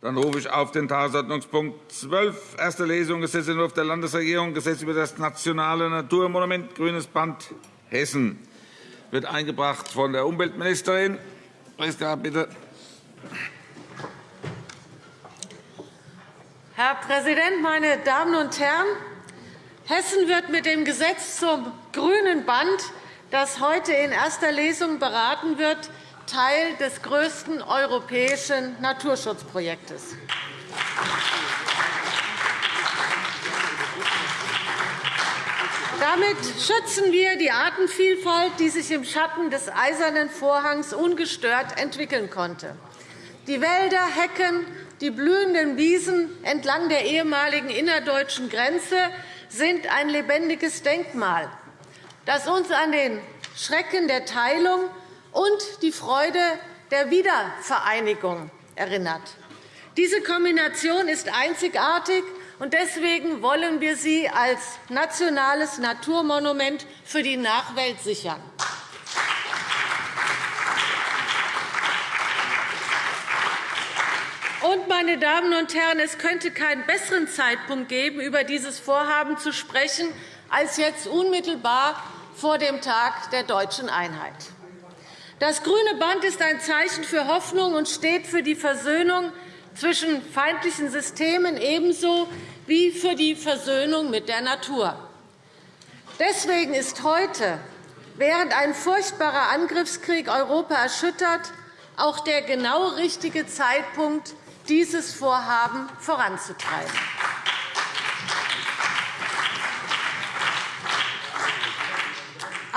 Dann rufe ich auf den Tagesordnungspunkt 12, erste Lesung Gesetzentwurf der Landesregierung, Gesetz über das nationale Naturmonument Grünes Band Hessen. Wird eingebracht von der Umweltministerin. Priska, bitte. Herr Präsident, meine Damen und Herren! Hessen wird mit dem Gesetz zum Grünen Band, das heute in erster Lesung beraten wird, Teil des größten europäischen Naturschutzprojektes. Damit schützen wir die Artenvielfalt, die sich im Schatten des Eisernen Vorhangs ungestört entwickeln konnte. Die Wälder, Hecken, die blühenden Wiesen entlang der ehemaligen innerdeutschen Grenze sind ein lebendiges Denkmal, das uns an den Schrecken der Teilung und die Freude der Wiedervereinigung erinnert. Diese Kombination ist einzigartig, und deswegen wollen wir sie als nationales Naturmonument für die Nachwelt sichern. Und, meine Damen und Herren, es könnte keinen besseren Zeitpunkt geben, über dieses Vorhaben zu sprechen, als jetzt unmittelbar vor dem Tag der deutschen Einheit. Das Grüne Band ist ein Zeichen für Hoffnung und steht für die Versöhnung zwischen feindlichen Systemen ebenso wie für die Versöhnung mit der Natur. Deswegen ist heute, während ein furchtbarer Angriffskrieg Europa erschüttert, auch der genau richtige Zeitpunkt, dieses Vorhaben voranzutreiben.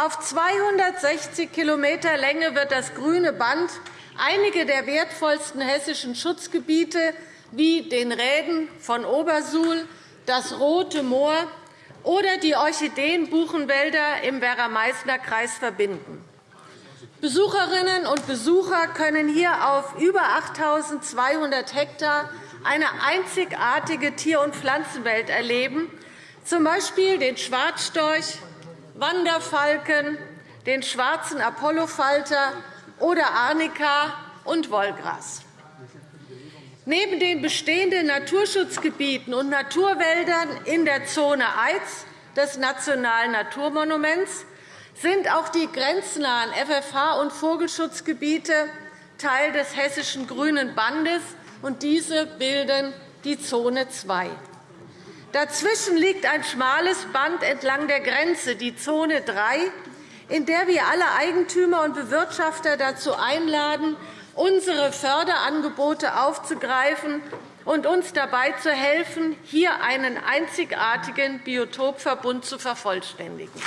Auf 260 km Länge wird das Grüne Band einige der wertvollsten hessischen Schutzgebiete wie den Rheden von Obersuhl, das Rote Moor oder die Orchideenbuchenwälder im Werra-Meißner Kreis verbinden. Besucherinnen und Besucher können hier auf über 8.200 Hektar eine einzigartige Tier- und Pflanzenwelt erleben, z. B. den Schwarzstorch, Wanderfalken, den schwarzen Apollofalter oder Arnika und Wollgras. Neben den bestehenden Naturschutzgebieten und Naturwäldern in der Zone Eiz des Nationalen Naturmonuments sind auch die grenznahen FFH- und Vogelschutzgebiete Teil des Hessischen Grünen Bandes, und diese bilden die Zone 2. Dazwischen liegt ein schmales Band entlang der Grenze, die Zone 3, in der wir alle Eigentümer und Bewirtschafter dazu einladen, unsere Förderangebote aufzugreifen und uns dabei zu helfen, hier einen einzigartigen Biotopverbund zu vervollständigen.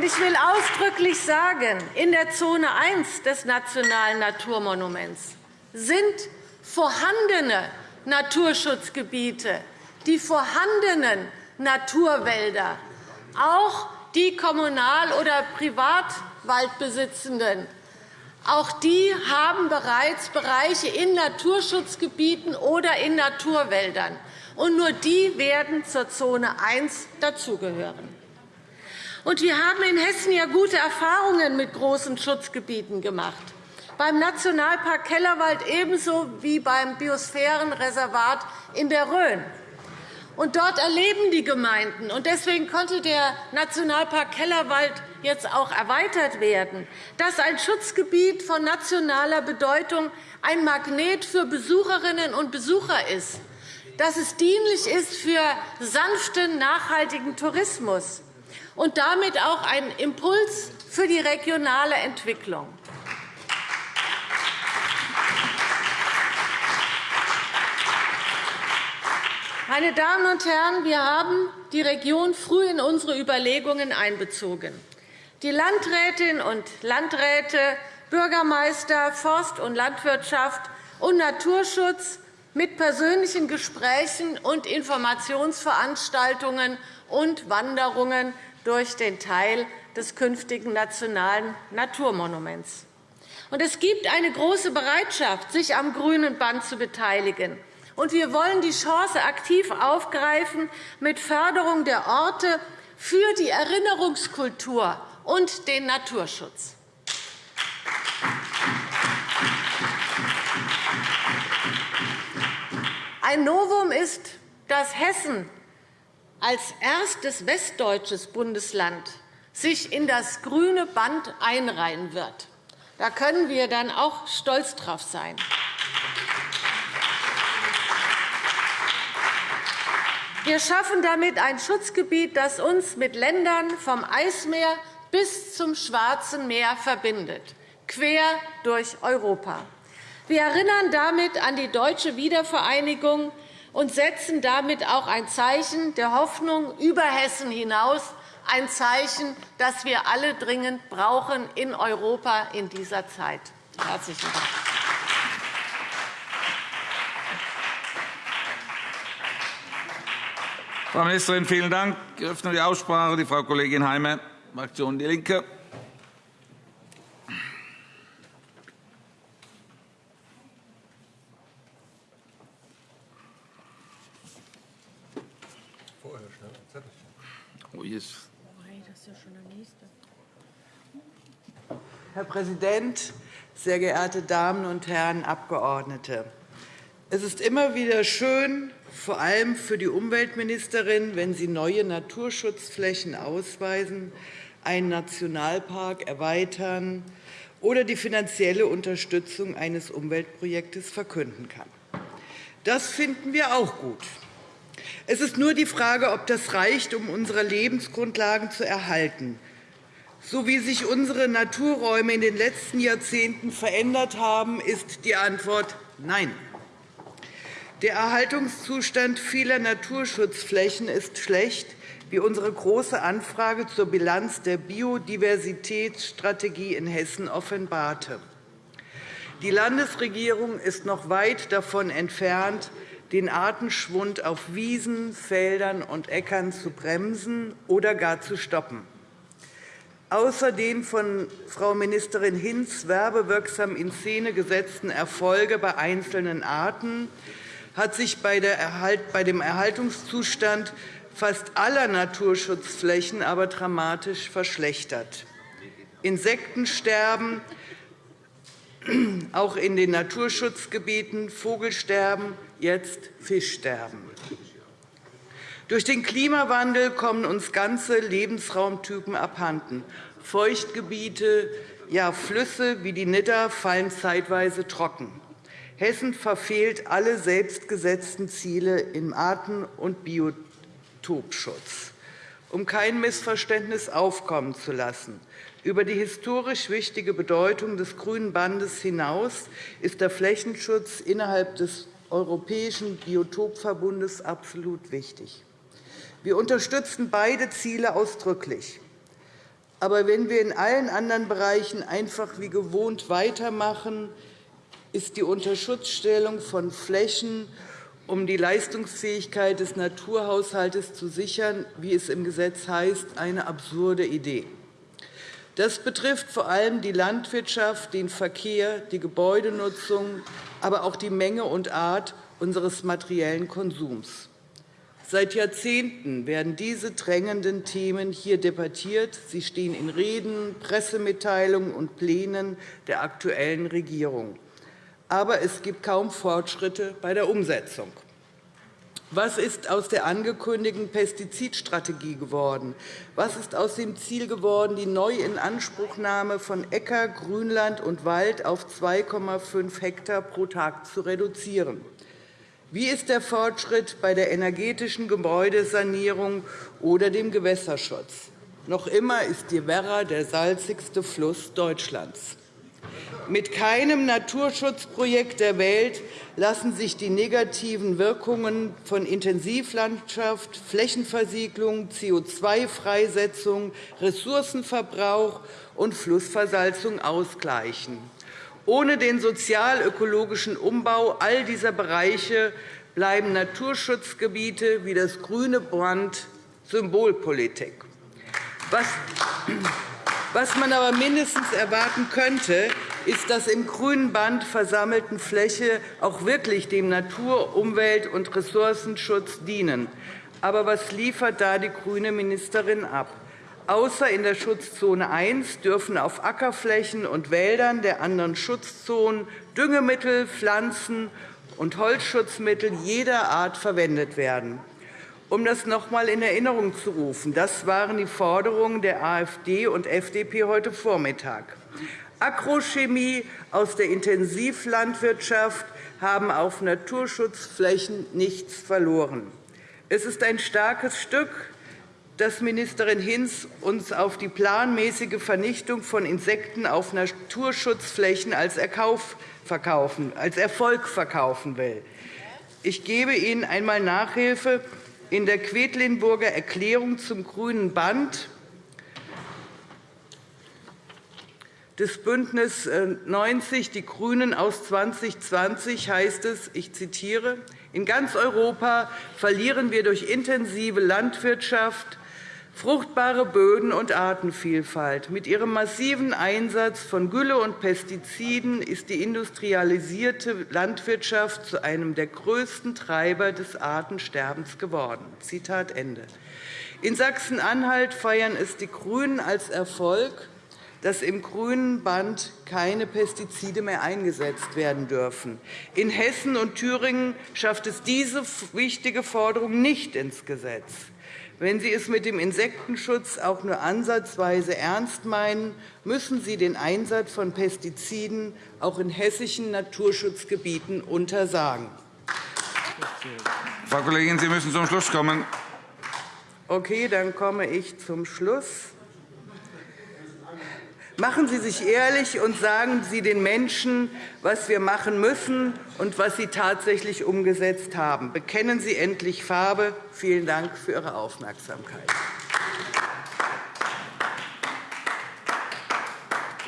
Ich will ausdrücklich sagen, in der Zone 1 des Nationalen Naturmonuments sind vorhandene Naturschutzgebiete, die vorhandenen Naturwälder, auch die Kommunal- oder Privatwaldbesitzenden, auch die haben bereits Bereiche in Naturschutzgebieten oder in Naturwäldern. Und nur die werden zur Zone 1 dazugehören. wir haben in Hessen ja gute Erfahrungen mit großen Schutzgebieten gemacht beim Nationalpark Kellerwald ebenso wie beim Biosphärenreservat in der Rhön. Und dort erleben die Gemeinden, und deswegen konnte der Nationalpark Kellerwald jetzt auch erweitert werden, dass ein Schutzgebiet von nationaler Bedeutung ein Magnet für Besucherinnen und Besucher ist, dass es dienlich ist für sanften, nachhaltigen Tourismus und damit auch ein Impuls für die regionale Entwicklung. Meine Damen und Herren, wir haben die Region früh in unsere Überlegungen einbezogen. Die Landrätinnen und Landräte, Bürgermeister, Forst- und Landwirtschaft und Naturschutz mit persönlichen Gesprächen und Informationsveranstaltungen und Wanderungen durch den Teil des künftigen Nationalen Naturmonuments. Es gibt eine große Bereitschaft, sich am Grünen Band zu beteiligen und wir wollen die Chance aktiv aufgreifen, mit Förderung der Orte für die Erinnerungskultur und den Naturschutz. Ein Novum ist, dass Hessen als erstes westdeutsches Bundesland sich in das grüne Band einreihen wird. Da können wir dann auch stolz drauf sein. Wir schaffen damit ein Schutzgebiet, das uns mit Ländern vom Eismeer bis zum Schwarzen Meer verbindet, quer durch Europa. Wir erinnern damit an die deutsche Wiedervereinigung und setzen damit auch ein Zeichen der Hoffnung über Hessen hinaus, ein Zeichen, das wir alle dringend brauchen in Europa in dieser Zeit. Herzlichen Dank. Frau Ministerin, vielen Dank. Ich öffne die Aussprache. Die Frau Kollegin Heimer, Fraktion DIE LINKE. Herr Präsident, sehr geehrte Damen und Herren Abgeordnete! Es ist immer wieder schön, vor allem für die Umweltministerin, wenn Sie neue Naturschutzflächen ausweisen, einen Nationalpark erweitern oder die finanzielle Unterstützung eines Umweltprojektes verkünden kann. Das finden wir auch gut. Es ist nur die Frage, ob das reicht, um unsere Lebensgrundlagen zu erhalten. So wie sich unsere Naturräume in den letzten Jahrzehnten verändert haben, ist die Antwort Nein. Der Erhaltungszustand vieler Naturschutzflächen ist schlecht, wie unsere Große Anfrage zur Bilanz der Biodiversitätsstrategie in Hessen offenbarte. Die Landesregierung ist noch weit davon entfernt, den Artenschwund auf Wiesen, Feldern und Äckern zu bremsen oder gar zu stoppen. Außer den von Frau Ministerin Hinz werbewirksam in Szene gesetzten Erfolge bei einzelnen Arten hat sich bei dem Erhaltungszustand fast aller Naturschutzflächen aber dramatisch verschlechtert. Insektensterben, auch in den Naturschutzgebieten, Vogelsterben, jetzt Fischsterben. Durch den Klimawandel kommen uns ganze Lebensraumtypen abhanden. Feuchtgebiete, ja Flüsse wie die Nidder fallen zeitweise trocken. Hessen verfehlt alle selbstgesetzten Ziele im Arten- und Biotopschutz. Um kein Missverständnis aufkommen zu lassen, über die historisch wichtige Bedeutung des Grünen Bandes hinaus ist der Flächenschutz innerhalb des Europäischen Biotopverbundes absolut wichtig. Wir unterstützen beide Ziele ausdrücklich. Aber wenn wir in allen anderen Bereichen einfach wie gewohnt weitermachen, ist die Unterschutzstellung von Flächen, um die Leistungsfähigkeit des Naturhaushalts zu sichern, wie es im Gesetz heißt, eine absurde Idee. Das betrifft vor allem die Landwirtschaft, den Verkehr, die Gebäudenutzung, aber auch die Menge und Art unseres materiellen Konsums. Seit Jahrzehnten werden diese drängenden Themen hier debattiert. Sie stehen in Reden, Pressemitteilungen und Plänen der aktuellen Regierung. Aber es gibt kaum Fortschritte bei der Umsetzung. Was ist aus der angekündigten Pestizidstrategie geworden? Was ist aus dem Ziel geworden, die Neuinanspruchnahme von Äcker, Grünland und Wald auf 2,5 Hektar pro Tag zu reduzieren? Wie ist der Fortschritt bei der energetischen Gebäudesanierung oder dem Gewässerschutz? Noch immer ist die Werra der salzigste Fluss Deutschlands. Mit keinem Naturschutzprojekt der Welt lassen sich die negativen Wirkungen von Intensivlandschaft, Flächenversiegelung, CO2-Freisetzung, Ressourcenverbrauch und Flussversalzung ausgleichen. Ohne den sozial-ökologischen Umbau all dieser Bereiche bleiben Naturschutzgebiete wie das grüne Brand Symbolpolitik. Was man aber mindestens erwarten könnte, ist, dass im grünen Band versammelten Fläche auch wirklich dem Natur-, Umwelt- und Ressourcenschutz dienen. Aber was liefert da die grüne Ministerin ab? Außer in der Schutzzone 1 dürfen auf Ackerflächen und Wäldern der anderen Schutzzonen Düngemittel, Pflanzen und Holzschutzmittel jeder Art verwendet werden. Um das noch einmal in Erinnerung zu rufen, das waren die Forderungen der AfD und FDP heute Vormittag. Agrochemie aus der Intensivlandwirtschaft haben auf Naturschutzflächen nichts verloren. Es ist ein starkes Stück, dass Ministerin Hinz uns auf die planmäßige Vernichtung von Insekten auf Naturschutzflächen als Erfolg verkaufen will. Ich gebe Ihnen einmal Nachhilfe in der Quedlinburger Erklärung zum Grünen Band des Bündnis 90 Die GRÜNEN aus 2020 heißt es, ich zitiere, in ganz Europa verlieren wir durch intensive Landwirtschaft fruchtbare Böden und Artenvielfalt. Mit ihrem massiven Einsatz von Gülle und Pestiziden ist die industrialisierte Landwirtschaft zu einem der größten Treiber des Artensterbens geworden. Zitat Ende. In Sachsen-Anhalt feiern es die GRÜNEN als Erfolg, dass im Grünen Band keine Pestizide mehr eingesetzt werden dürfen. In Hessen und Thüringen schafft es diese wichtige Forderung nicht ins Gesetz. Wenn Sie es mit dem Insektenschutz auch nur ansatzweise ernst meinen, müssen Sie den Einsatz von Pestiziden auch in hessischen Naturschutzgebieten untersagen. Frau Kollegin, Sie müssen zum Schluss kommen. Okay, dann komme ich zum Schluss. Machen Sie sich ehrlich und sagen Sie den Menschen, was wir machen müssen und was Sie tatsächlich umgesetzt haben. Bekennen Sie endlich Farbe. Vielen Dank für Ihre Aufmerksamkeit.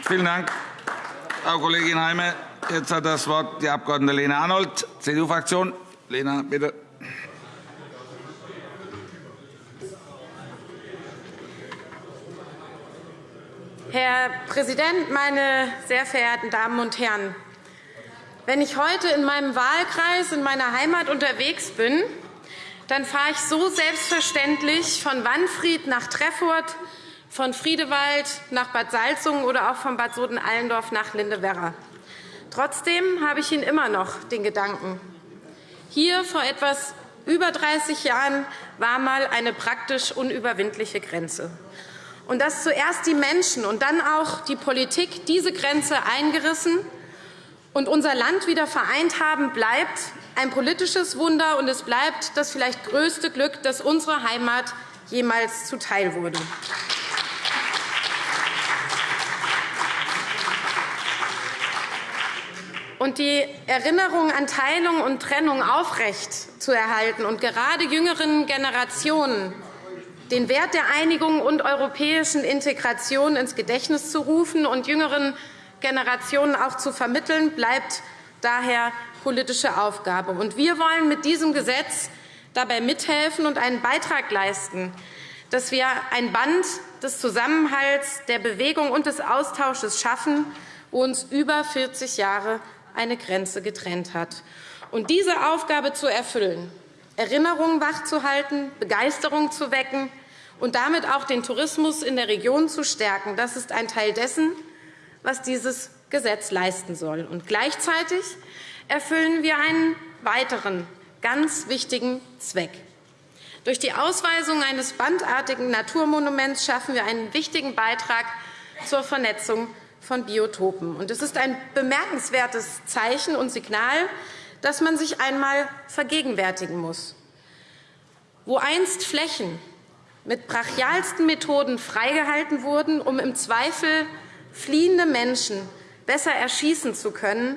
Vielen Dank, Frau Kollegin Heime. Jetzt hat das Wort die Abg. Lena Arnold, CDU-Fraktion. Lena, bitte. Herr Präsident, meine sehr verehrten Damen und Herren! Wenn ich heute in meinem Wahlkreis in meiner Heimat unterwegs bin, dann fahre ich so selbstverständlich von Wanfried nach Treffurt, von Friedewald nach Bad Salzungen oder auch von Bad Soden-Allendorf nach Lindewerra. Trotzdem habe ich ihn immer noch den Gedanken. Hier vor etwas über 30 Jahren war mal eine praktisch unüberwindliche Grenze und dass zuerst die Menschen und dann auch die Politik diese Grenze eingerissen und unser Land wieder vereint haben, bleibt ein politisches Wunder, und es bleibt das vielleicht größte Glück, das unserer Heimat jemals zuteil wurde. Und die Erinnerung an Teilung und Trennung aufrecht zu erhalten und gerade jüngeren Generationen den Wert der Einigung und europäischen Integration ins Gedächtnis zu rufen und jüngeren Generationen auch zu vermitteln, bleibt daher politische Aufgabe. wir wollen mit diesem Gesetz dabei mithelfen und einen Beitrag leisten, dass wir ein Band des Zusammenhalts, der Bewegung und des Austausches schaffen, wo uns über 40 Jahre eine Grenze getrennt hat. Und diese Aufgabe zu erfüllen, Erinnerungen wachzuhalten, Begeisterung zu wecken, und damit auch den Tourismus in der Region zu stärken. Das ist ein Teil dessen, was dieses Gesetz leisten soll. Und gleichzeitig erfüllen wir einen weiteren ganz wichtigen Zweck. Durch die Ausweisung eines bandartigen Naturmonuments schaffen wir einen wichtigen Beitrag zur Vernetzung von Biotopen. Und es ist ein bemerkenswertes Zeichen und Signal, das man sich einmal vergegenwärtigen muss. Wo einst Flächen mit brachialsten Methoden freigehalten wurden, um im Zweifel fliehende Menschen besser erschießen zu können,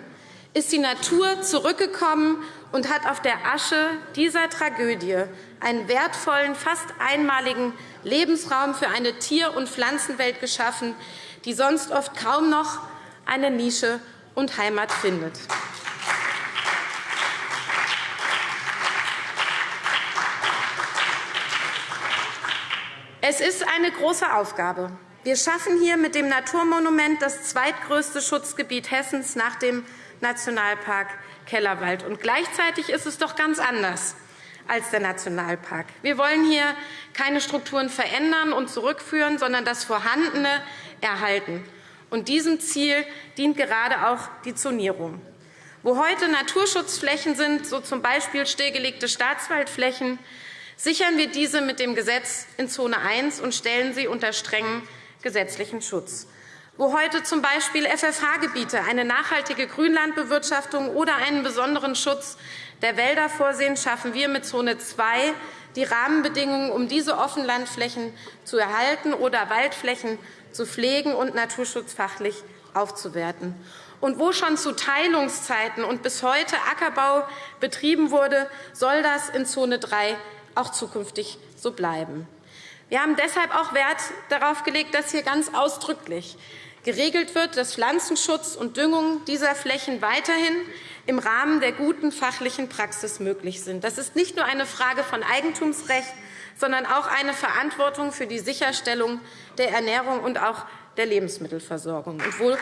ist die Natur zurückgekommen und hat auf der Asche dieser Tragödie einen wertvollen, fast einmaligen Lebensraum für eine Tier- und Pflanzenwelt geschaffen, die sonst oft kaum noch eine Nische und Heimat findet. Es ist eine große Aufgabe. Wir schaffen hier mit dem Naturmonument das zweitgrößte Schutzgebiet Hessens nach dem Nationalpark Kellerwald. Und gleichzeitig ist es doch ganz anders als der Nationalpark. Wir wollen hier keine Strukturen verändern und zurückführen, sondern das Vorhandene erhalten. Und diesem Ziel dient gerade auch die Zonierung. Wo heute Naturschutzflächen sind, so z. B. stillgelegte Staatswaldflächen, sichern wir diese mit dem Gesetz in Zone 1 und stellen sie unter strengen gesetzlichen Schutz. Wo heute z. B. FFH-Gebiete eine nachhaltige Grünlandbewirtschaftung oder einen besonderen Schutz der Wälder vorsehen, schaffen wir mit Zone 2 die Rahmenbedingungen, um diese Offenlandflächen zu erhalten oder Waldflächen zu pflegen und naturschutzfachlich aufzuwerten. Und wo schon zu Teilungszeiten und bis heute Ackerbau betrieben wurde, soll das in Zone 3 auch zukünftig so bleiben. Wir haben deshalb auch Wert darauf gelegt, dass hier ganz ausdrücklich geregelt wird, dass Pflanzenschutz und Düngung dieser Flächen weiterhin im Rahmen der guten fachlichen Praxis möglich sind. Das ist nicht nur eine Frage von Eigentumsrecht, sondern auch eine Verantwortung für die Sicherstellung der Ernährung und auch der Lebensmittelversorgung. Und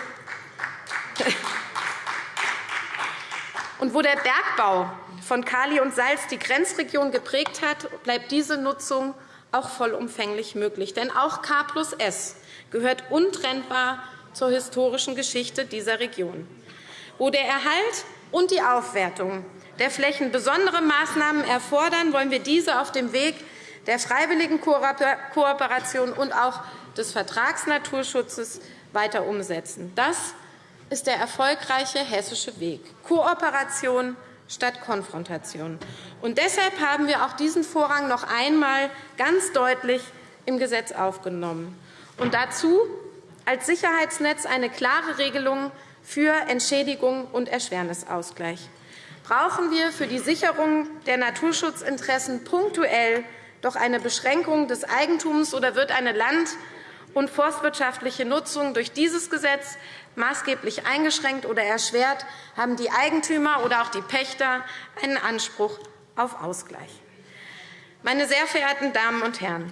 wo der Bergbau von Kali und Salz die Grenzregion geprägt hat, bleibt diese Nutzung auch vollumfänglich möglich. Denn auch K plus S gehört untrennbar zur historischen Geschichte dieser Region. Wo der Erhalt und die Aufwertung der Flächen besondere Maßnahmen erfordern, wollen wir diese auf dem Weg der freiwilligen Kooperation und auch des Vertragsnaturschutzes weiter umsetzen. Das ist der erfolgreiche hessische Weg. Kooperation statt Konfrontation. Und deshalb haben wir auch diesen Vorrang noch einmal ganz deutlich im Gesetz aufgenommen. Und dazu als Sicherheitsnetz eine klare Regelung für Entschädigung und Erschwernisausgleich. Brauchen wir für die Sicherung der Naturschutzinteressen punktuell doch eine Beschränkung des Eigentums oder wird eine land- und forstwirtschaftliche Nutzung durch dieses Gesetz maßgeblich eingeschränkt oder erschwert, haben die Eigentümer oder auch die Pächter einen Anspruch auf Ausgleich. Meine sehr verehrten Damen und Herren,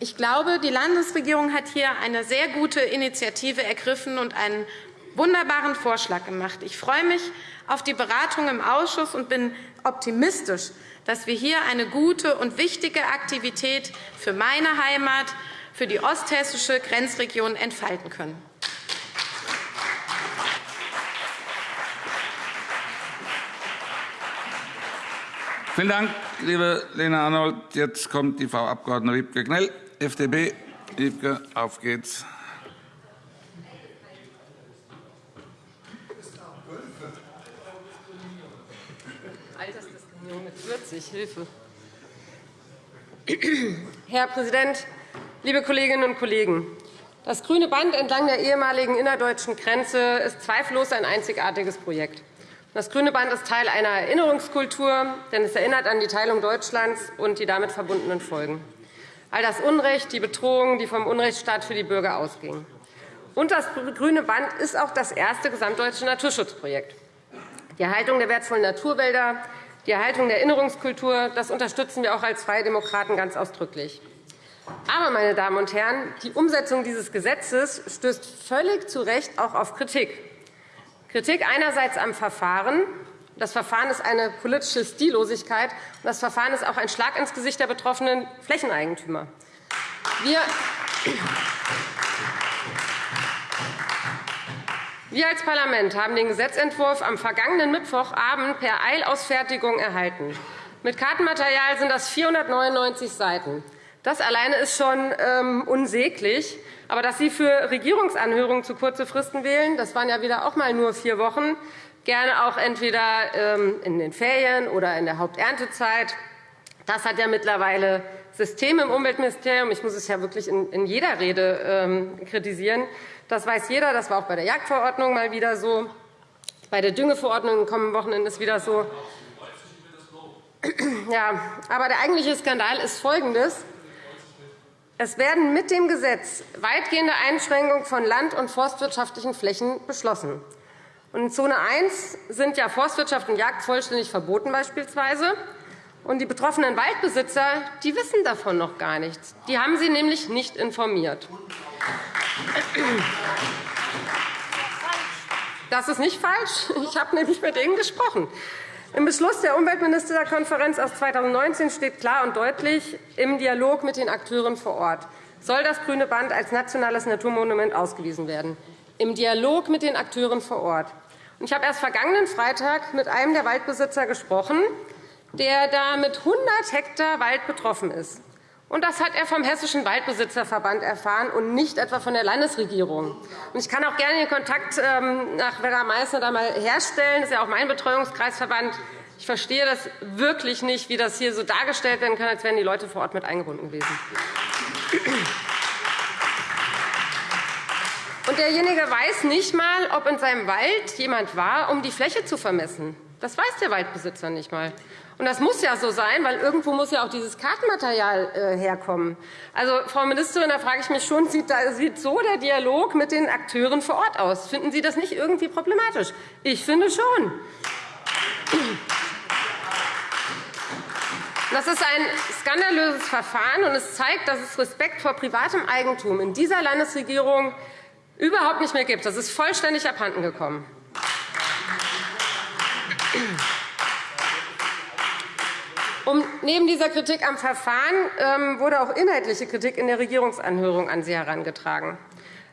ich glaube, die Landesregierung hat hier eine sehr gute Initiative ergriffen und einen wunderbaren Vorschlag gemacht. Ich freue mich auf die Beratung im Ausschuss und bin optimistisch, dass wir hier eine gute und wichtige Aktivität für meine Heimat, für die osthessische Grenzregion entfalten können. Vielen Dank, liebe Lena Arnold. Jetzt kommt die Frau Abg. Wiebke Knell, FDP. Wiebke, auf geht's. Mit 40, Hilfe. Herr Präsident, liebe Kolleginnen und Kollegen! Das grüne Band entlang der ehemaligen innerdeutschen Grenze ist zweifellos ein einzigartiges Projekt. Das Grüne Band ist Teil einer Erinnerungskultur, denn es erinnert an die Teilung Deutschlands und die damit verbundenen Folgen. All das Unrecht, die Bedrohung, die vom Unrechtsstaat für die Bürger ausgingen. Und das Grüne Band ist auch das erste gesamtdeutsche Naturschutzprojekt. Die Erhaltung der wertvollen Naturwälder, die Erhaltung der Erinnerungskultur, das unterstützen wir auch als Freie Demokraten ganz ausdrücklich. Aber, meine Damen und Herren, die Umsetzung dieses Gesetzes stößt völlig zu Recht auch auf Kritik. Kritik einerseits am Verfahren. Das Verfahren ist eine politische Stillosigkeit. Das Verfahren ist auch ein Schlag ins Gesicht der betroffenen Flächeneigentümer. Wir wir als Parlament haben den Gesetzentwurf am vergangenen Mittwochabend per Eilausfertigung erhalten. Mit Kartenmaterial sind das 499 Seiten. Das alleine ist schon ähm, unsäglich. Aber dass Sie für Regierungsanhörungen zu kurze Fristen wählen, das waren ja wieder auch mal nur vier Wochen, gerne auch entweder ähm, in den Ferien oder in der Haupterntezeit. Das hat ja mittlerweile System im Umweltministerium. Ich muss es ja wirklich in jeder Rede ähm, kritisieren. Das weiß jeder. Das war auch bei der Jagdverordnung mal wieder so. Bei der Düngeverordnung am kommenden Wochenende ist wieder so. Ja, aber der eigentliche Skandal ist folgendes. Es werden mit dem Gesetz weitgehende Einschränkungen von land- und forstwirtschaftlichen Flächen beschlossen. In Zone 1 sind ja Forstwirtschaft und Jagd vollständig verboten beispielsweise. Und die betroffenen Waldbesitzer die wissen davon noch gar nichts. Die haben Sie nämlich nicht informiert. Das ist nicht falsch. Ich habe nämlich mit Ihnen gesprochen. Im Beschluss der Umweltministerkonferenz aus 2019 steht klar und deutlich, im Dialog mit den Akteuren vor Ort soll das Grüne Band als nationales Naturmonument ausgewiesen werden. Im Dialog mit den Akteuren vor Ort. Ich habe erst vergangenen Freitag mit einem der Waldbesitzer gesprochen, der da mit 100 Hektar Wald betroffen ist. Und das hat er vom Hessischen Waldbesitzerverband erfahren und nicht etwa von der Landesregierung. Ich kann auch gerne den Kontakt ähm, nach Werra-Meißner da mal herstellen. Das ist ja auch mein Betreuungskreisverband. Ich verstehe das wirklich nicht, wie das hier so dargestellt werden kann, als wären die Leute vor Ort mit eingebunden gewesen. Und derjenige weiß nicht einmal, ob in seinem Wald jemand war, um die Fläche zu vermessen. Das weiß der Waldbesitzer nicht einmal. Und das muss ja so sein, weil irgendwo muss ja auch dieses Kartenmaterial äh, herkommen. Also, Frau Ministerin, da frage ich mich schon, sieht, so der Dialog mit den Akteuren vor Ort aus? Finden Sie das nicht irgendwie problematisch? Ich finde schon. Das ist ein skandalöses Verfahren, und es zeigt, dass es Respekt vor privatem Eigentum in dieser Landesregierung überhaupt nicht mehr gibt. Das ist vollständig abhanden gekommen. Um, neben dieser Kritik am Verfahren ähm, wurde auch inhaltliche Kritik in der Regierungsanhörung an Sie herangetragen.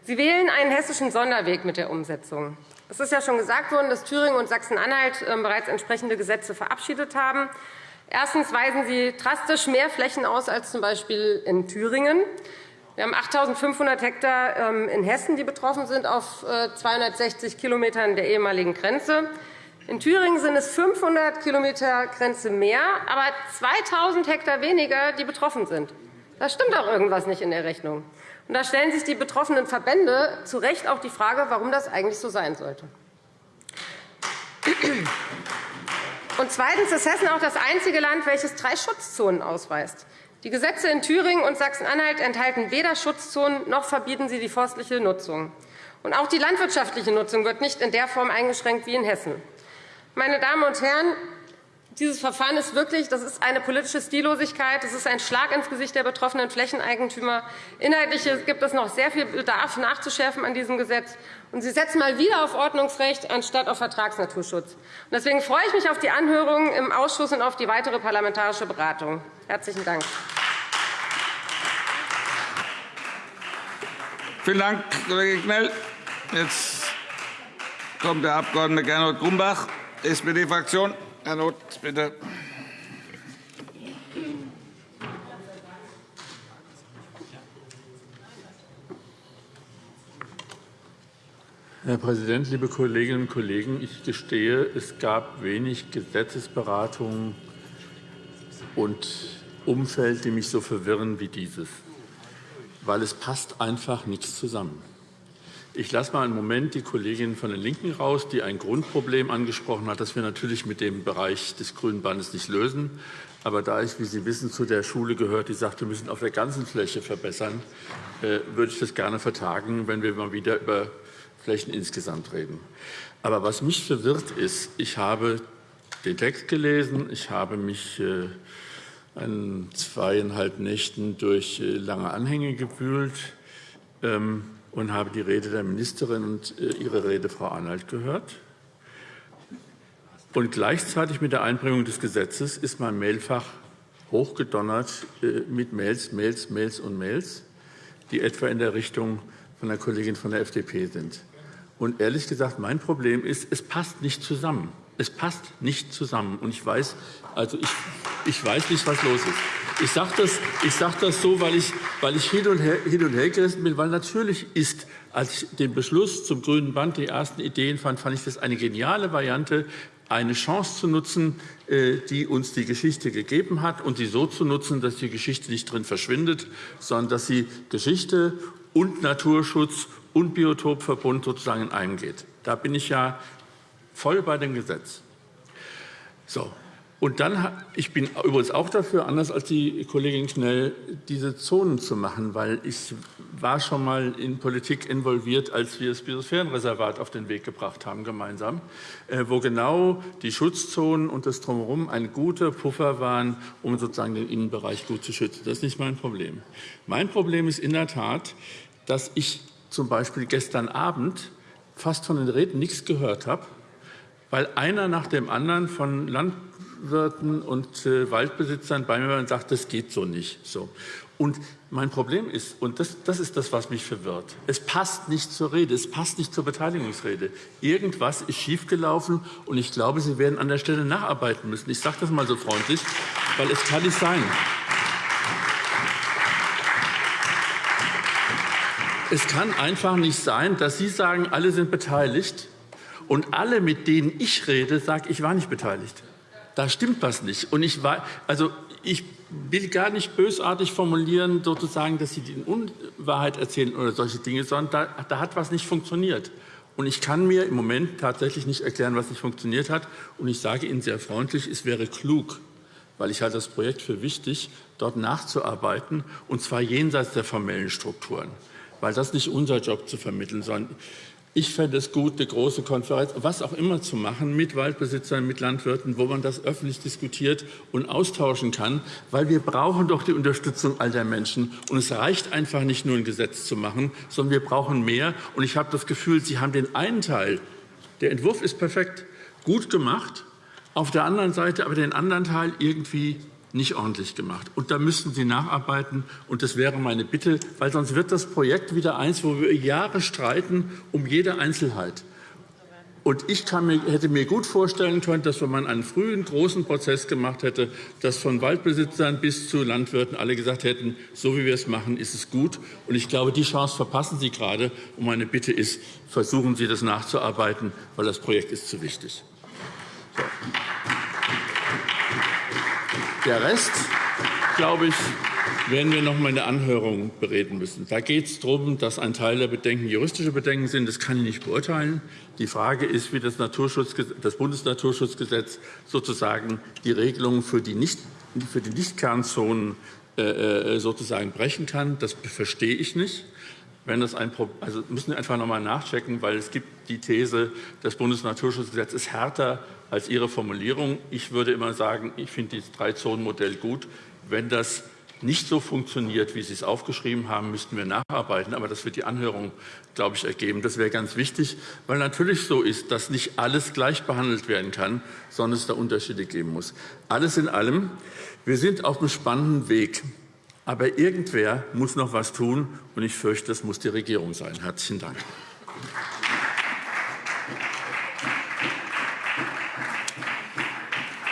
Sie wählen einen hessischen Sonderweg mit der Umsetzung. Es ist ja schon gesagt worden, dass Thüringen und Sachsen-Anhalt ähm, bereits entsprechende Gesetze verabschiedet haben. Erstens weisen Sie drastisch mehr Flächen aus als z.B. in Thüringen. Wir haben 8.500 Hektar ähm, in Hessen, die betroffen sind, auf 260 äh, Kilometern der ehemaligen Grenze. In Thüringen sind es 500 km Grenze mehr, aber 2.000 Hektar weniger, die betroffen sind. Da stimmt doch irgendwas nicht in der Rechnung. Und da stellen sich die betroffenen Verbände zu Recht auch die Frage, warum das eigentlich so sein sollte. Und zweitens ist Hessen auch das einzige Land, welches drei Schutzzonen ausweist. Die Gesetze in Thüringen und Sachsen-Anhalt enthalten weder Schutzzonen noch verbieten sie die forstliche Nutzung. Und auch die landwirtschaftliche Nutzung wird nicht in der Form eingeschränkt wie in Hessen. Meine Damen und Herren, dieses Verfahren ist wirklich das ist eine politische Stillosigkeit. Es ist ein Schlag ins Gesicht der betroffenen Flächeneigentümer. Inhaltlich gibt es noch sehr viel Bedarf nachzuschärfen an diesem Gesetz. Und Sie setzen mal wieder auf Ordnungsrecht anstatt auf Vertragsnaturschutz. Deswegen freue ich mich auf die Anhörungen im Ausschuss und auf die weitere parlamentarische Beratung. Herzlichen Dank. Vielen Dank, Kollege Knell. Jetzt kommt der Abg. Gernot Grumbach. SPD-Fraktion. Herr Roth, bitte. Herr Präsident, liebe Kolleginnen und Kollegen! Ich gestehe, es gab wenig Gesetzesberatungen und Umfeld, die mich so verwirren wie dieses, weil es passt einfach nichts zusammen. Ich lasse mal einen Moment die Kollegin von den LINKEN raus, die ein Grundproblem angesprochen hat, das wir natürlich mit dem Bereich des Grünen Bandes nicht lösen. Aber da ich, wie Sie wissen, zu der Schule gehört, die sagt, wir müssen auf der ganzen Fläche verbessern, äh, würde ich das gerne vertagen, wenn wir mal wieder über Flächen insgesamt reden. Aber was mich verwirrt ist, ich habe den Text gelesen, ich habe mich äh, an zweieinhalb Nächten durch äh, lange Anhänge gewühlt. Und habe die Rede der Ministerin und äh, ihre Rede, Frau Arnold, gehört. Und gleichzeitig mit der Einbringung des Gesetzes ist mein Mailfach hochgedonnert äh, mit Mails, Mails, Mails und Mails, die etwa in der Richtung von der Kollegin von der FDP sind. Und ehrlich gesagt, mein Problem ist, es passt nicht zusammen. Es passt nicht zusammen. Und ich weiß, also ich, ich weiß nicht, was los ist. Ich sage das, sag das so, weil ich, weil ich hin, und her, hin und her gerissen bin, weil natürlich ist, als ich den Beschluss zum grünen Band die ersten Ideen fand, fand ich das eine geniale Variante, eine Chance zu nutzen, äh, die uns die Geschichte gegeben hat, und sie so zu nutzen, dass die Geschichte nicht drin verschwindet, sondern dass sie Geschichte und Naturschutz und Biotopverbund sozusagen eingeht. Da bin ich ja voll bei dem Gesetz. So. Und dann, ich bin übrigens auch dafür, anders als die Kollegin Schnell, diese Zonen zu machen, weil ich war schon mal in Politik involviert, als wir das Biosphärenreservat auf den Weg gebracht haben, gemeinsam, äh, wo genau die Schutzzonen und das Drumherum ein guter Puffer waren, um sozusagen den Innenbereich gut zu schützen. Das ist nicht mein Problem. Mein Problem ist in der Tat, dass ich zum Beispiel gestern Abend fast von den Reden nichts gehört habe, weil einer nach dem anderen von Landwirten und Waldbesitzern bei mir und sagt, das geht so nicht. So. Und mein Problem ist, und das, das ist das, was mich verwirrt, es passt nicht zur Rede, es passt nicht zur Beteiligungsrede. Irgendwas ist schiefgelaufen, und ich glaube, Sie werden an der Stelle nacharbeiten müssen. Ich sage das mal so freundlich, weil es kann nicht sein. Es kann einfach nicht sein, dass Sie sagen, alle sind beteiligt, und alle, mit denen ich rede, sagen, ich war nicht beteiligt. Da stimmt was nicht. Und ich, war, also ich will gar nicht bösartig formulieren, sozusagen, dass Sie die Unwahrheit erzählen oder solche Dinge, sondern da, da hat was nicht funktioniert. Und ich kann mir im Moment tatsächlich nicht erklären, was nicht funktioniert hat. Und ich sage Ihnen sehr freundlich, es wäre klug, weil ich halte das Projekt für wichtig, dort nachzuarbeiten, und zwar jenseits der formellen Strukturen, weil das nicht unser Job zu vermitteln, sondern ich fände es gut, eine große Konferenz, was auch immer zu machen, mit Waldbesitzern, mit Landwirten, wo man das öffentlich diskutiert und austauschen kann, weil wir brauchen doch die Unterstützung all der Menschen. Und es reicht einfach nicht nur ein Gesetz zu machen, sondern wir brauchen mehr. Und ich habe das Gefühl, Sie haben den einen Teil, der Entwurf ist perfekt, gut gemacht, auf der anderen Seite aber den anderen Teil irgendwie nicht ordentlich gemacht. Und da müssten Sie nacharbeiten. Und das wäre meine Bitte, weil sonst wird das Projekt wieder eins, wo wir Jahre streiten um jede Einzelheit. Und ich mir, hätte mir gut vorstellen können, dass wenn man einen frühen, großen Prozess gemacht hätte, dass von Waldbesitzern bis zu Landwirten alle gesagt hätten, so wie wir es machen, ist es gut. Und ich glaube, die Chance verpassen Sie gerade. Und meine Bitte ist, versuchen Sie das nachzuarbeiten, weil das Projekt ist zu wichtig. So. Der Rest, glaube ich, werden wir noch einmal in der Anhörung bereden müssen. Da geht es darum, dass ein Teil der Bedenken juristische Bedenken sind. Das kann ich nicht beurteilen. Die Frage ist, wie das, das Bundesnaturschutzgesetz sozusagen die Regelungen für die, Nicht, für äh, äh, sozusagen brechen kann. Das verstehe ich nicht. Wenn das ein also müssen wir einfach noch einmal nachchecken, weil es gibt die These, das Bundesnaturschutzgesetz ist härter als Ihre Formulierung. Ich würde immer sagen, ich finde dieses Drei-Zonen-Modell gut. Wenn das nicht so funktioniert, wie Sie es aufgeschrieben haben, müssten wir nacharbeiten. Aber das wird die Anhörung, glaube ich, ergeben. Das wäre ganz wichtig, weil natürlich so ist, dass nicht alles gleich behandelt werden kann, sondern es da Unterschiede geben muss. Alles in allem, wir sind auf einem spannenden Weg. Aber irgendwer muss noch etwas tun, und ich fürchte, das muss die Regierung sein. Herzlichen Dank.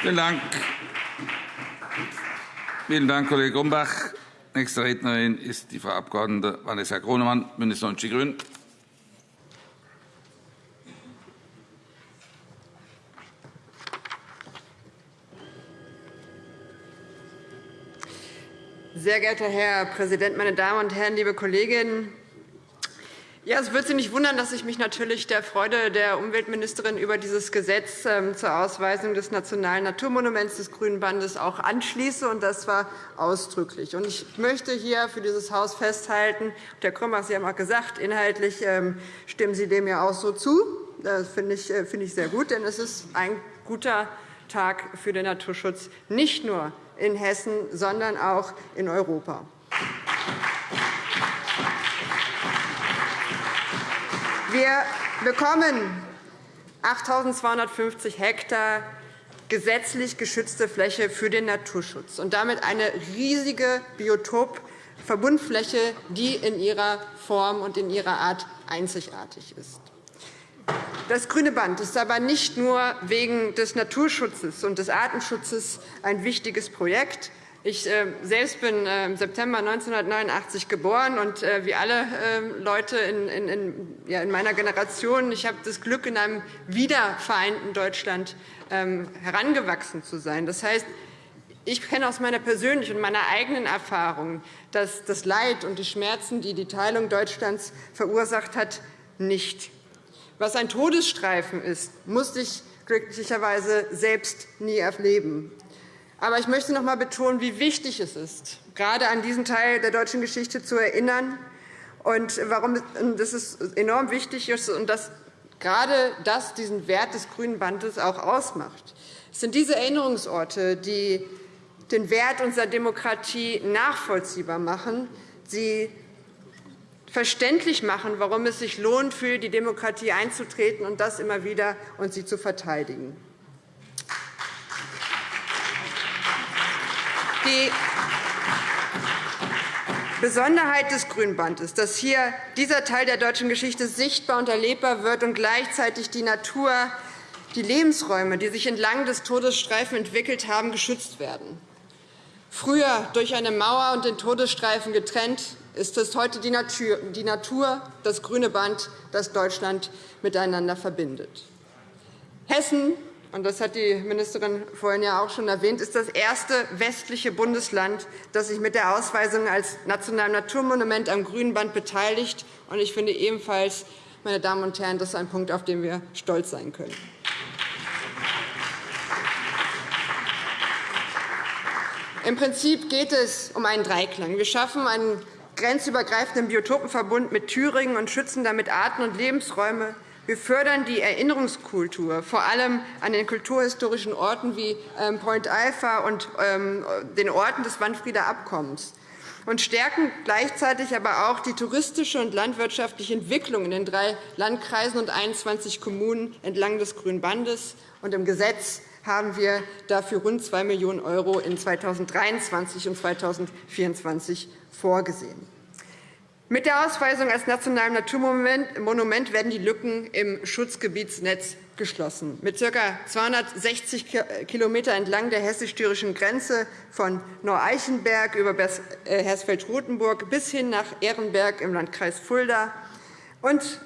Vielen Dank. Vielen Dank, Kollege Grumbach. Nächste Rednerin ist die Frau Abg. Vanessa Kronemann, BÜNDNIS 90 die GRÜNEN. Sehr geehrter Herr Präsident, meine Damen und Herren, liebe Kolleginnen! Ja, es wird Sie nicht wundern, dass ich mich natürlich der Freude der Umweltministerin über dieses Gesetz ähm, zur Ausweisung des nationalen Naturmonuments des Grünen Bandes auch anschließe, und das war ausdrücklich. Ich möchte hier für dieses Haus festhalten, Herr Krömer, Sie haben auch gesagt, inhaltlich ähm, stimmen Sie dem ja auch so zu. Das äh, finde ich sehr gut, denn es ist ein guter Tag für den Naturschutz, nicht nur in Hessen, sondern auch in Europa. Wir bekommen 8.250 Hektar gesetzlich geschützte Fläche für den Naturschutz und damit eine riesige Biotopverbundfläche, die in ihrer Form und in ihrer Art einzigartig ist. Das Grüne Band ist aber nicht nur wegen des Naturschutzes und des Artenschutzes ein wichtiges Projekt. Ich äh, selbst bin äh, im September 1989 geboren und äh, wie alle ähm, Leute in meiner Generation, ich habe das Glück, in einem wiedervereinten Deutschland ähm, herangewachsen zu sein. Das heißt, ich kenne aus meiner persönlichen und meiner eigenen Erfahrung, dass das Leid und die Schmerzen, die die Teilung Deutschlands verursacht hat, nicht. Was ein Todesstreifen ist, musste ich glücklicherweise selbst nie erleben. Aber ich möchte noch einmal betonen, wie wichtig es ist, gerade an diesen Teil der deutschen Geschichte zu erinnern und warum das enorm wichtig ist und dass gerade das diesen Wert des Grünen Bandes auch ausmacht. Es sind diese Erinnerungsorte, die den Wert unserer Demokratie nachvollziehbar machen, sie verständlich machen, warum es sich lohnt, für die Demokratie einzutreten und das immer wieder und sie zu verteidigen. Besonderheit des Grünbandes, dass hier dieser Teil der deutschen Geschichte sichtbar und erlebbar wird und gleichzeitig die Natur, die Lebensräume, die sich entlang des Todesstreifen entwickelt haben, geschützt werden. Früher durch eine Mauer und den Todesstreifen getrennt, ist es heute die Natur, das grüne Band, das Deutschland miteinander verbindet. Hessen und das hat die Ministerin vorhin ja auch schon erwähnt, ist das erste westliche Bundesland, das sich mit der Ausweisung als nationalem Naturmonument am Grünband beteiligt. Ich finde ebenfalls, meine Damen und Herren, das ist ein Punkt, auf den wir stolz sein können. Im Prinzip geht es um einen Dreiklang. Wir schaffen einen grenzübergreifenden Biotopenverbund mit Thüringen und schützen damit Arten und Lebensräume, wir fördern die Erinnerungskultur, vor allem an den kulturhistorischen Orten wie ähm, Point Alpha und ähm, den Orten des Manfrieder Abkommens und stärken gleichzeitig aber auch die touristische und landwirtschaftliche Entwicklung in den drei Landkreisen und 21 Kommunen entlang des Grünen Bandes. Im Gesetz haben wir dafür rund 2 Millionen € in 2023 und 2024 vorgesehen. Mit der Ausweisung als nationalem Naturmonument werden die Lücken im Schutzgebietsnetz geschlossen. Mit ca. 260 km entlang der hessisch-thürischen Grenze von Neu-Eichenberg über äh, Hersfeld-Rotenburg bis hin nach Ehrenberg im Landkreis Fulda und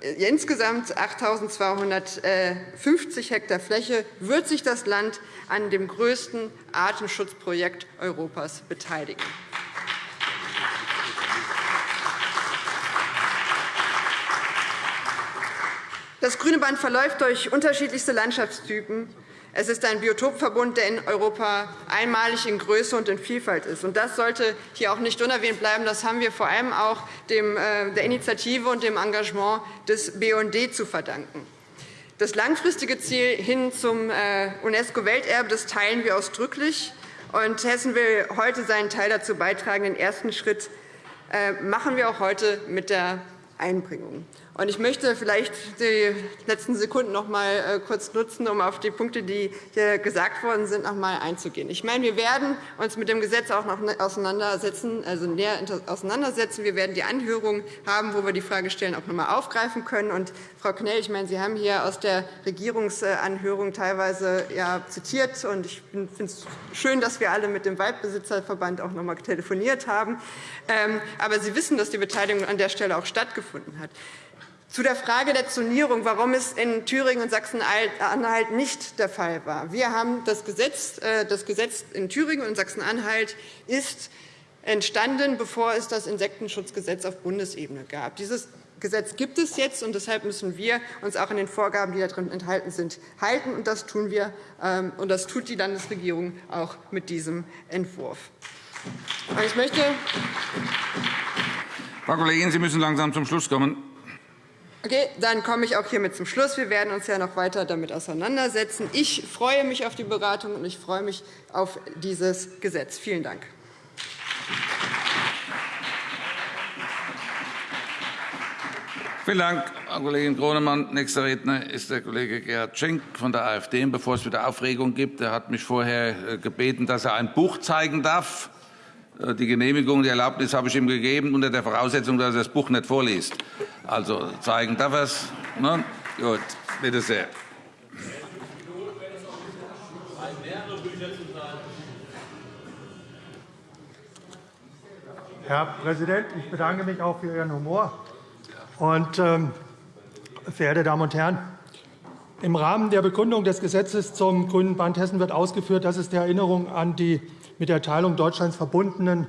insgesamt 8.250 Hektar Fläche wird sich das Land an dem größten Artenschutzprojekt Europas beteiligen. Das Grüne Band verläuft durch unterschiedlichste Landschaftstypen. Es ist ein Biotopverbund, der in Europa einmalig in Größe und in Vielfalt ist. Das sollte hier auch nicht unerwähnt bleiben. Das haben wir vor allem auch äh, der Initiative und dem Engagement des BUND zu verdanken. Das langfristige Ziel hin zum äh, UNESCO-Welterbe teilen wir ausdrücklich. Hessen will heute seinen Teil dazu beitragen. Den ersten Schritt äh, machen wir auch heute mit der Einbringung. Ich möchte vielleicht die letzten Sekunden noch einmal äh, kurz nutzen, um auf die Punkte, die hier gesagt worden sind, noch einmal einzugehen. Ich meine, wir werden uns mit dem Gesetz auch noch auseinandersetzen, also näher auseinandersetzen. Wir werden die Anhörung haben, wo wir die Fragestellen auch noch einmal aufgreifen können. Und, Frau Knell, ich meine, Sie haben hier aus der Regierungsanhörung teilweise ja, zitiert. Und ich finde es schön, dass wir alle mit dem Waldbesitzerverband auch noch einmal telefoniert haben. Ähm, aber Sie wissen, dass die Beteiligung an der Stelle auch stattgefunden hat. Zu der Frage der Zonierung, warum es in Thüringen und Sachsen-Anhalt nicht der Fall war. Wir haben das Gesetz, äh, das Gesetz in Thüringen und Sachsen-Anhalt ist entstanden, bevor es das Insektenschutzgesetz auf Bundesebene gab. Dieses Gesetz gibt es jetzt, und deshalb müssen wir uns auch an den Vorgaben, die darin enthalten sind, halten. Und das tun wir, ähm, und das tut die Landesregierung auch mit diesem Entwurf. Ich möchte Frau Kollegin, Sie müssen langsam zum Schluss kommen. Okay, dann komme ich auch hiermit zum Schluss. Wir werden uns ja noch weiter damit auseinandersetzen. Ich freue mich auf die Beratung und ich freue mich auf dieses Gesetz. Vielen Dank. Vielen Dank, Frau Kollegin Gronemann. Nächster Redner ist der Kollege Gerhard Schenk von der AfD. bevor es wieder Aufregung gibt, er hat mich vorher äh, gebeten, dass er ein Buch zeigen darf. Äh, die Genehmigung, die Erlaubnis habe ich ihm gegeben, unter der Voraussetzung, dass er das Buch nicht vorliest. Also zeigen darf er es. Ne? Gut, bitte sehr. Herr Präsident, ich bedanke mich auch für Ihren Humor. Und, ähm, verehrte Damen und Herren, im Rahmen der Begründung des Gesetzes zum Grünen Band Hessen wird ausgeführt, dass es der Erinnerung an die mit der Teilung Deutschlands verbundenen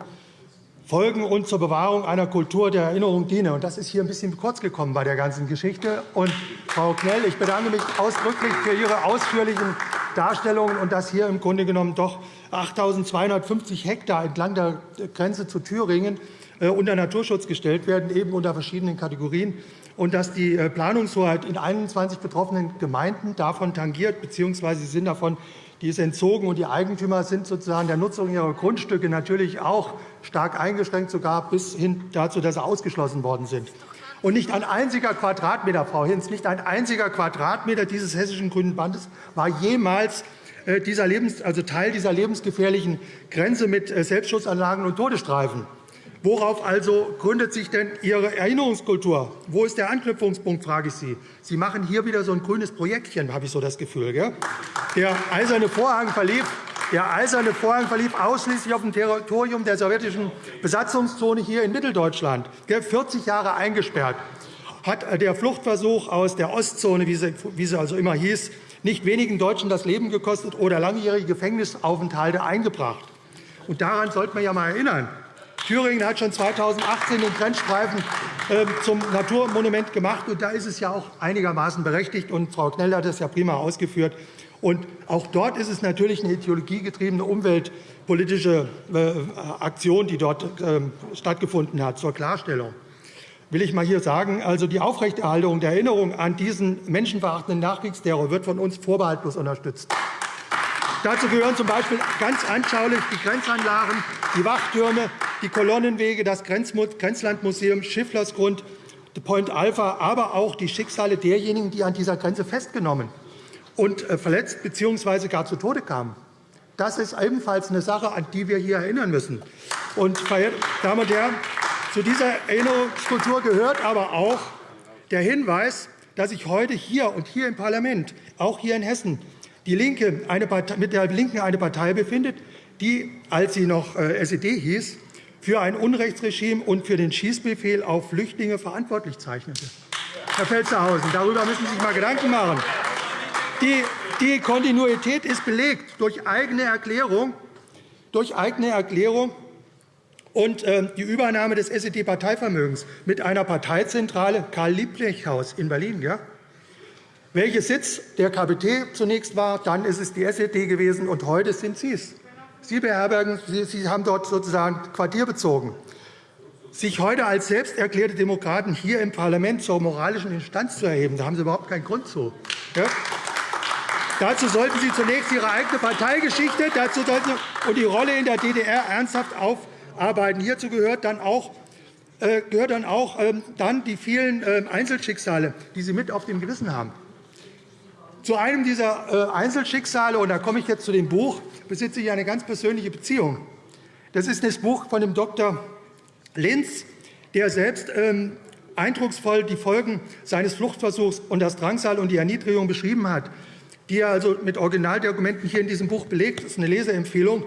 Folgen und zur Bewahrung einer Kultur der Erinnerung diene. Das ist hier ein bisschen kurz gekommen bei der ganzen Geschichte. Und, Frau Knell, ich bedanke mich ausdrücklich für Ihre ausführlichen Darstellungen und dass hier im Grunde genommen doch 8.250 Hektar entlang der Grenze zu Thüringen äh, unter Naturschutz gestellt werden, eben unter verschiedenen Kategorien, und dass die äh, Planungshoheit in 21 betroffenen Gemeinden davon tangiert bzw. sie sind davon die ist entzogen, und die Eigentümer sind sozusagen der Nutzung ihrer Grundstücke natürlich auch stark eingeschränkt, sogar bis hin dazu, dass sie ausgeschlossen worden sind. Und nicht ein einziger Quadratmeter, Frau Hinz, nicht ein einziger Quadratmeter dieses hessischen Grünen Bandes war jemals äh, dieser Lebens, also Teil dieser lebensgefährlichen Grenze mit äh, Selbstschutzanlagen und Todesstreifen. Worauf also gründet sich denn Ihre Erinnerungskultur? Wo ist der Anknüpfungspunkt, frage ich Sie. Sie machen hier wieder so ein grünes Projektchen, habe ich so das Gefühl. Gell? Der eiserne Vorhang verlief der eiserne Vorhang verlief ausschließlich auf dem Territorium der sowjetischen Besatzungszone hier in Mitteldeutschland, 40 Jahre eingesperrt. Hat der Fluchtversuch aus der Ostzone, wie sie also immer hieß, nicht wenigen Deutschen das Leben gekostet oder langjährige Gefängnisaufenthalte eingebracht. Daran sollte man ja einmal erinnern. Thüringen hat schon 2018 den Grenzstreifen ähm, zum Naturmonument gemacht. und Da ist es ja auch einigermaßen berechtigt. Und Frau Knell hat das ja prima ausgeführt. Und auch dort ist es natürlich eine ideologiegetriebene umweltpolitische äh, Aktion, die dort ähm, stattgefunden hat. Zur Klarstellung will ich mal hier sagen, also die Aufrechterhaltung der Erinnerung an diesen menschenverachtenden Nachkriegsterror wird von uns vorbehaltlos unterstützt. Dazu gehören z. B. ganz anschaulich die Grenzanlagen, die Wachtürme, die Kolonnenwege, das Grenzlandmuseum, Schifflersgrund, Point Alpha, aber auch die Schicksale derjenigen, die an dieser Grenze festgenommen und äh, verletzt bzw. gar zu Tode kamen. Das ist ebenfalls eine Sache, an die wir hier erinnern müssen. Und, verehrte Damen und Herren, zu dieser Erinnerungskultur gehört aber auch der Hinweis, dass sich heute hier und hier im Parlament, auch hier in Hessen, die Linke Partei, mit der Linken eine Partei befindet, die, als sie noch äh, SED hieß, für ein Unrechtsregime und für den Schießbefehl auf Flüchtlinge verantwortlich zeichnete. Herr Felstehausen, darüber müssen Sie sich einmal Gedanken machen. Die, die Kontinuität ist belegt durch eigene Erklärung, durch eigene Erklärung und äh, die Übernahme des SED-Parteivermögens mit einer Parteizentrale Karl-Liebknecht-Haus in Berlin. Ja? Welches Sitz der KPT zunächst war, dann ist es die SED gewesen, und heute sind Sie es. Sie beherbergen, Sie haben dort sozusagen Quartier bezogen. Sich heute als selbst erklärte Demokraten hier im Parlament zur moralischen Instanz zu erheben, da haben Sie überhaupt keinen Grund zu. Ja? Dazu sollten Sie zunächst Ihre eigene Parteigeschichte dazu sollten und die Rolle in der DDR ernsthaft aufarbeiten. Hierzu gehört dann auch, äh, gehört dann auch ähm, dann die vielen äh, Einzelschicksale, die Sie mit auf dem Gewissen haben. Zu einem dieser äh, Einzelschicksale, und da komme ich jetzt zu dem Buch, besitze ich eine ganz persönliche Beziehung. Das ist das Buch von dem Dr. Linz, der selbst ähm, eindrucksvoll die Folgen seines Fluchtversuchs und das Drangsal und die Erniedrigung beschrieben hat die er also mit Originaldokumenten hier in diesem Buch belegt. Das ist eine Leseempfehlung.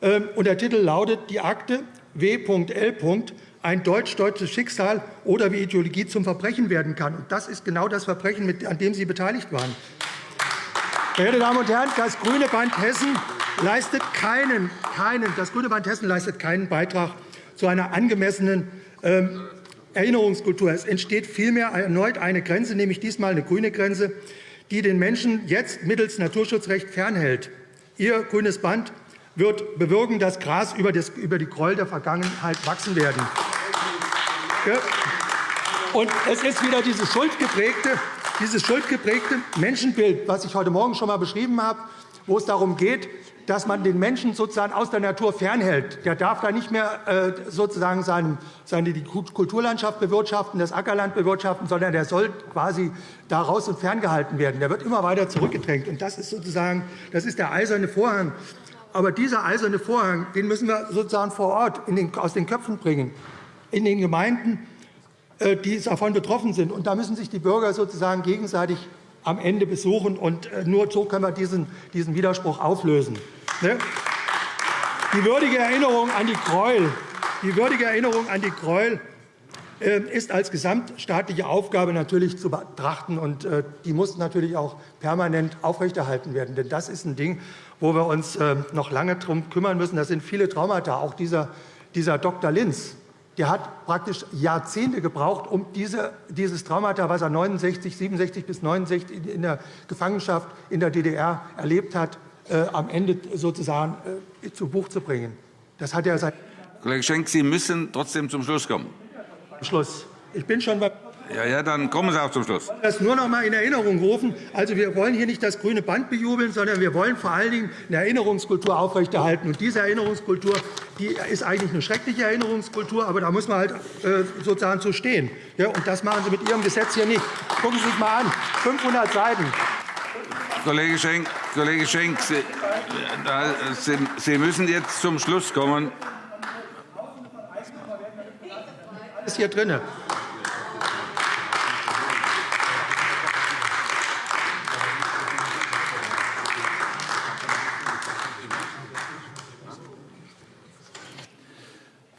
Ähm, und der Titel lautet Die Akte W.L. Ein deutsch-deutsches Schicksal oder wie Ideologie zum Verbrechen werden kann. Und das ist genau das Verbrechen, an dem Sie beteiligt waren. Verehrte Damen und Herren, das Grüne Band Hessen leistet keinen, keinen, das Grüne Band Hessen leistet keinen Beitrag zu einer angemessenen ähm, Erinnerungskultur. Es entsteht vielmehr erneut eine Grenze, nämlich diesmal eine grüne Grenze, die den Menschen jetzt mittels Naturschutzrecht fernhält. Ihr grünes Band wird bewirken, dass Gras über die Gräuel der Vergangenheit wachsen werden. Und es ist wieder dieses schuldgeprägte, dieses schuldgeprägte Menschenbild, was ich heute Morgen schon einmal beschrieben habe, wo es darum geht, dass man den Menschen sozusagen aus der Natur fernhält. Der darf da nicht mehr äh, sozusagen seine, die Kulturlandschaft bewirtschaften, das Ackerland bewirtschaften, sondern der soll quasi da raus und ferngehalten werden. Der wird immer weiter zurückgedrängt. Und das ist sozusagen das ist der eiserne Vorhang. Aber dieser eiserne Vorhang den müssen wir sozusagen vor Ort aus den Köpfen bringen, in den Gemeinden, die davon betroffen sind. Und da müssen sich die Bürger sozusagen gegenseitig am Ende besuchen. Und äh, nur so können wir diesen, diesen Widerspruch auflösen. Ne? Die würdige Erinnerung an die Gräuel, die würdige Erinnerung an die Gräuel äh, ist als gesamtstaatliche Aufgabe natürlich zu betrachten. und äh, Die muss natürlich auch permanent aufrechterhalten werden. Denn das ist ein Ding, wo wir uns noch lange darum kümmern müssen. Das sind viele Traumata. Auch dieser, dieser Dr. Linz, der hat praktisch Jahrzehnte gebraucht, um diese, dieses Traumata, was er 69, 67 bis 69 in der Gefangenschaft in der DDR erlebt hat, äh, am Ende sozusagen äh, zu Buch zu bringen. Das hat er seit Kollege Schenk, Sie müssen trotzdem zum Schluss kommen. Schluss. Ich bin schon bei ja, ja, dann kommen Sie auch zum Schluss. Das nur noch einmal in Erinnerung rufen. Also, wir wollen hier nicht das grüne Band bejubeln, sondern wir wollen vor allen Dingen eine Erinnerungskultur aufrechterhalten. Und diese Erinnerungskultur die ist eigentlich eine schreckliche Erinnerungskultur, aber da muss man halt äh, sozusagen zu stehen. Ja, und das machen Sie mit Ihrem Gesetz hier nicht. Gucken Sie sich mal an, 500 Seiten. Kollege Schenk, Kollege Schenk Sie, müssen jetzt zum Schluss kommen. hier drin.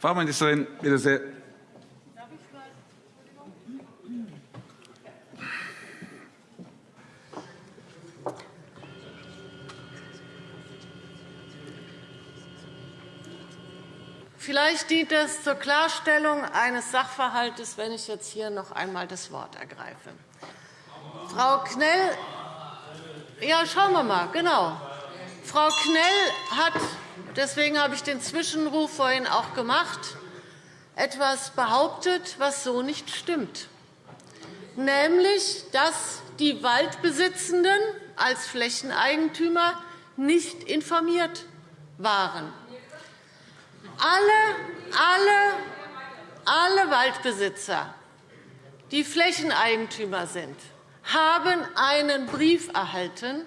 Frau Ministerin, bitte sehr. Vielleicht dient es zur Klarstellung eines Sachverhalts, wenn ich jetzt hier noch einmal das Wort ergreife. Frau Knell, ja, schauen wir mal, genau. Frau Knell hat, deswegen habe ich den Zwischenruf vorhin auch gemacht, etwas behauptet, was so nicht stimmt, nämlich, dass die Waldbesitzenden als Flächeneigentümer nicht informiert waren. Alle, alle, alle Waldbesitzer, die Flächeneigentümer sind, haben einen Brief erhalten,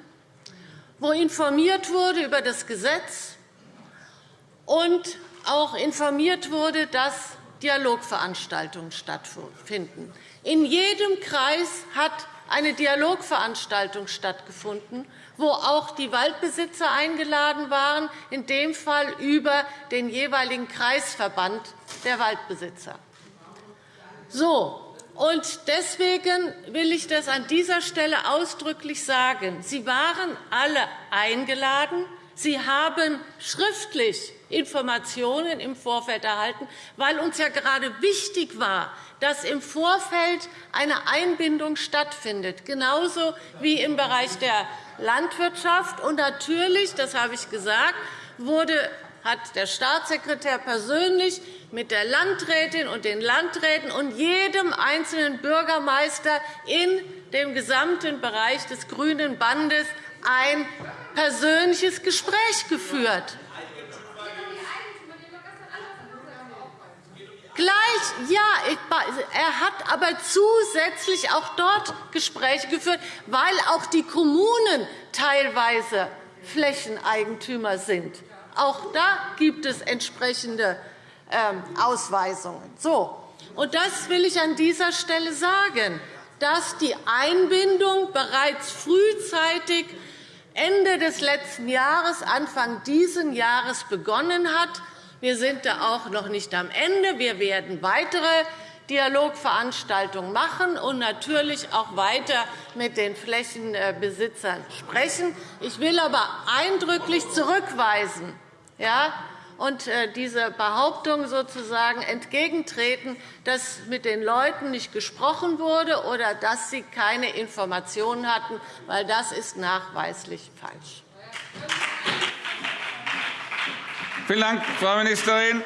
wo informiert wurde über das Gesetz und auch informiert wurde, dass Dialogveranstaltungen stattfinden. In jedem Kreis hat eine Dialogveranstaltung stattgefunden, wo auch die Waldbesitzer eingeladen waren, in dem Fall über den jeweiligen Kreisverband der Waldbesitzer. So, und deswegen will ich das an dieser Stelle ausdrücklich sagen. Sie waren alle eingeladen. Sie haben schriftlich Informationen im Vorfeld erhalten, weil uns ja gerade wichtig war, dass im Vorfeld eine Einbindung stattfindet, genauso wie im Bereich der Landwirtschaft. Und natürlich, das habe ich gesagt, wurde hat der Staatssekretär persönlich mit der Landrätin und den Landräten und jedem einzelnen Bürgermeister in dem gesamten Bereich des Grünen Bandes ein persönliches Gespräch geführt. Gleich, ja, er hat aber zusätzlich auch dort Gespräche geführt, weil auch die Kommunen teilweise Flächeneigentümer sind. Auch da gibt es entsprechende ähm, Ausweisungen. So, und das will ich an dieser Stelle sagen, dass die Einbindung bereits frühzeitig Ende des letzten Jahres, Anfang dieses Jahres begonnen hat wir sind da auch noch nicht am Ende. Wir werden weitere Dialogveranstaltungen machen und natürlich auch weiter mit den Flächenbesitzern sprechen. Ich will aber eindrücklich zurückweisen ja, und äh, diese Behauptung sozusagen entgegentreten, dass mit den Leuten nicht gesprochen wurde oder dass sie keine Informationen hatten, weil das ist nachweislich falsch. Vielen Dank, Frau Ministerin.